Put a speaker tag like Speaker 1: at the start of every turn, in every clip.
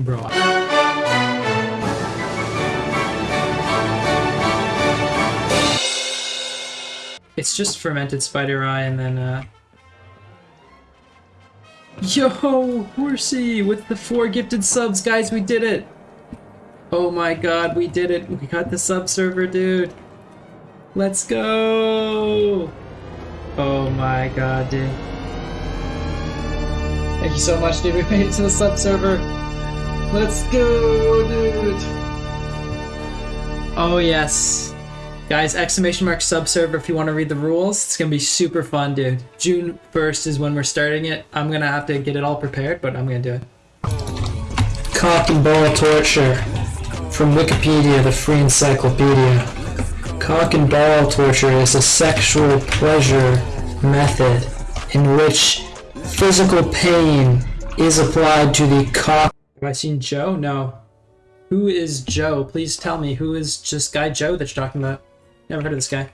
Speaker 1: Bro. It's just fermented spider eye and then, uh... Yo, Horsey, with the four gifted subs, guys, we did it! Oh my god, we did it! We got the sub server, dude! Let's go! Oh my god, dude. Thank you so much, dude. We made it to the sub server. Let's go, dude! Oh yes. Guys, exclamation mark sub server if you want to read the rules. It's gonna be super fun, dude. June 1st is when we're starting it. I'm gonna have to get it all prepared, but I'm gonna do it. Cock and ball torture. From Wikipedia, the free encyclopedia. Cock and ball torture is a sexual pleasure method in which physical pain is applied to the cock. Have I seen Joe? No. Who is Joe? Please tell me who is this guy Joe that you're talking about. Never heard of this guy.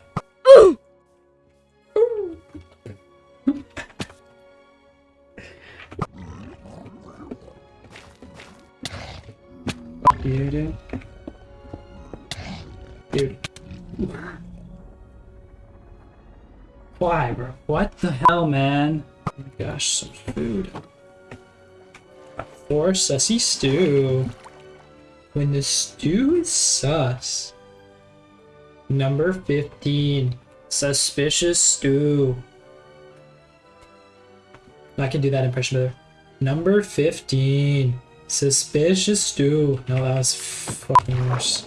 Speaker 1: Fuck you, dude. Dude. Why, bro? What the hell, man? Oh my gosh, some food. Four sussy stew. When the stew is sus. Number 15. Suspicious stew. I can do that impression better. Number 15. Suspicious stew. No, that was fucking worse.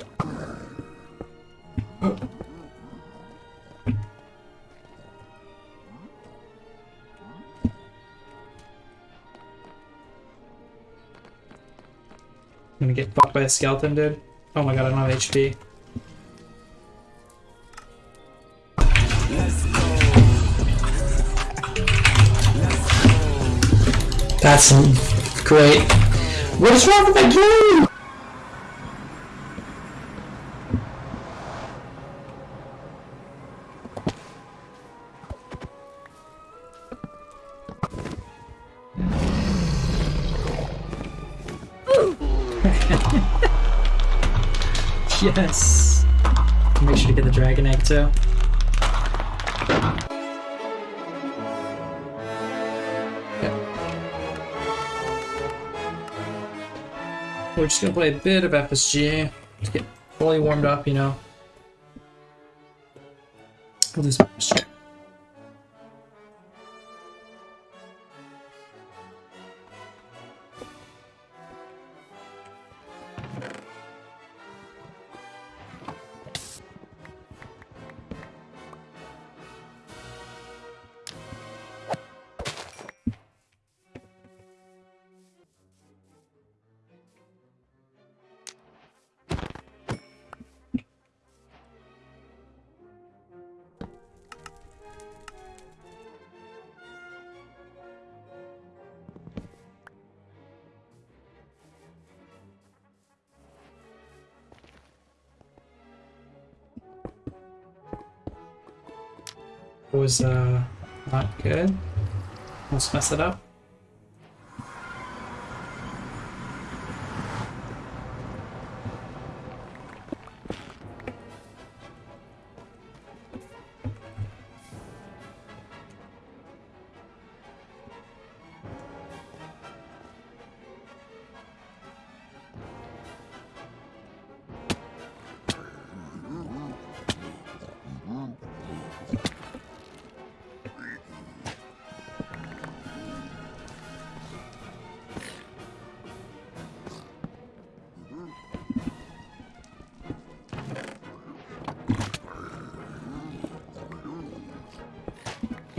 Speaker 1: I'm gonna get fucked by a skeleton, dude. Oh my god, I don't have HP. That's great. What is wrong with my game? yes. Make sure to get the dragon egg too. We're just gonna play a bit of FSG to get fully warmed up, you know. We'll do some was uh, not good. Let's mess it up.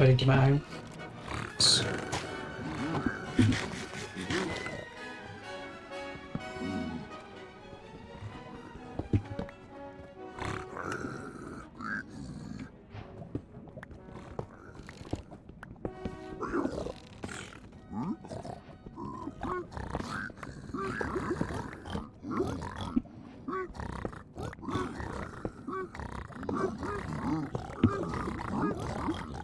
Speaker 1: Going into my own. Mm-hmm.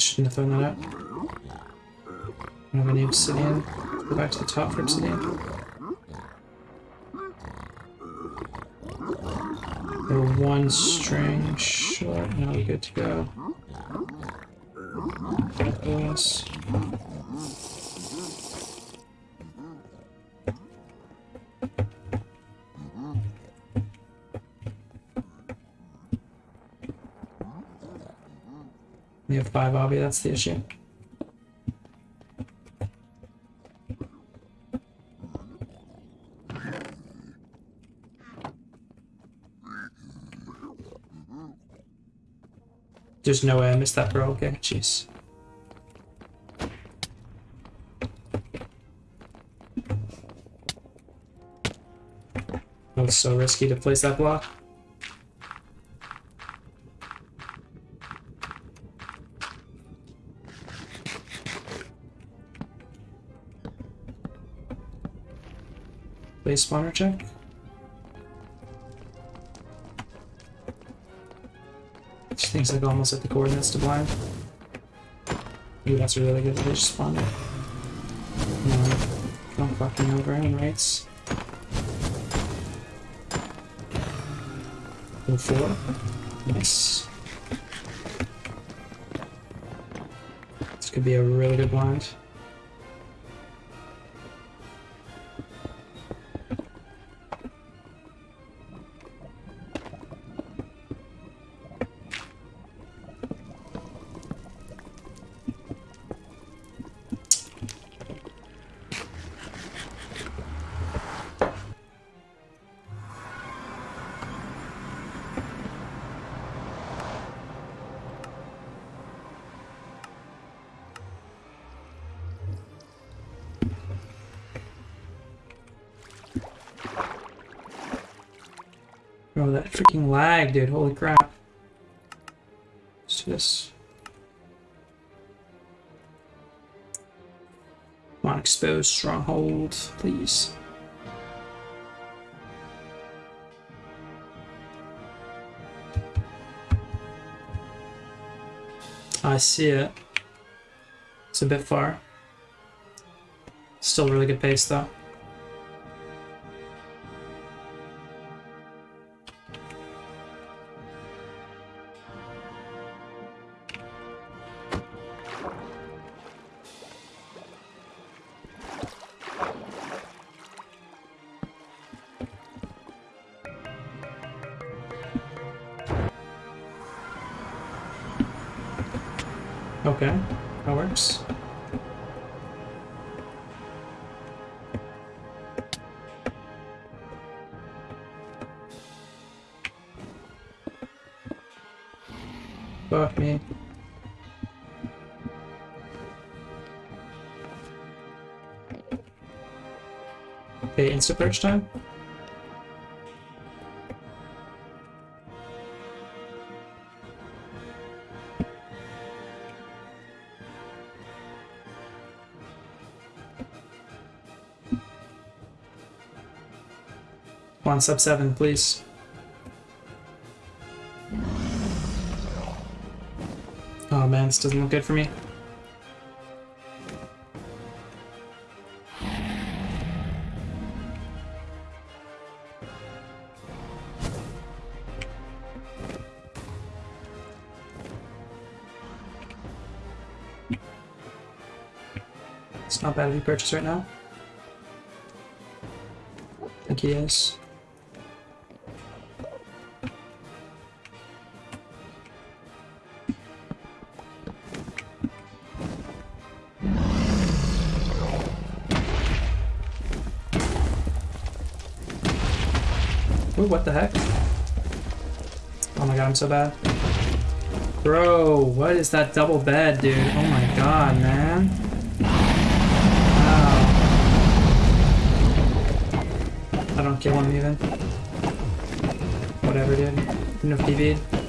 Speaker 1: Shouldn't have thrown that out. I don't have any obsidian. Go back to the top for obsidian. We're one string short. Now we're good to go. Yes. We have five obby, that's the issue. There's no way I missed that, bro. Okay, jeez. That was so risky to place that block. Blaze spawner check. She thinks like almost at the coordinates to blind. Ooh, that's a really good fish spawner. No, don't fucking over him, right? four. Nice. This could be a really good blind. Bro, that freaking lag, dude. Holy crap. Let's do this. Come on, expose stronghold, please. I see it. It's a bit far. Still really good pace though. Okay, that works. Fuck me. Okay, insta perch time. One sub seven, please. Oh man, this doesn't look good for me. It's not bad if you purchase right now. I think he is. Ooh, what the heck? Oh my god, I'm so bad. Bro, what is that double bed, dude? Oh my god, man. Wow. I don't kill him even. Whatever, dude. No PV'd.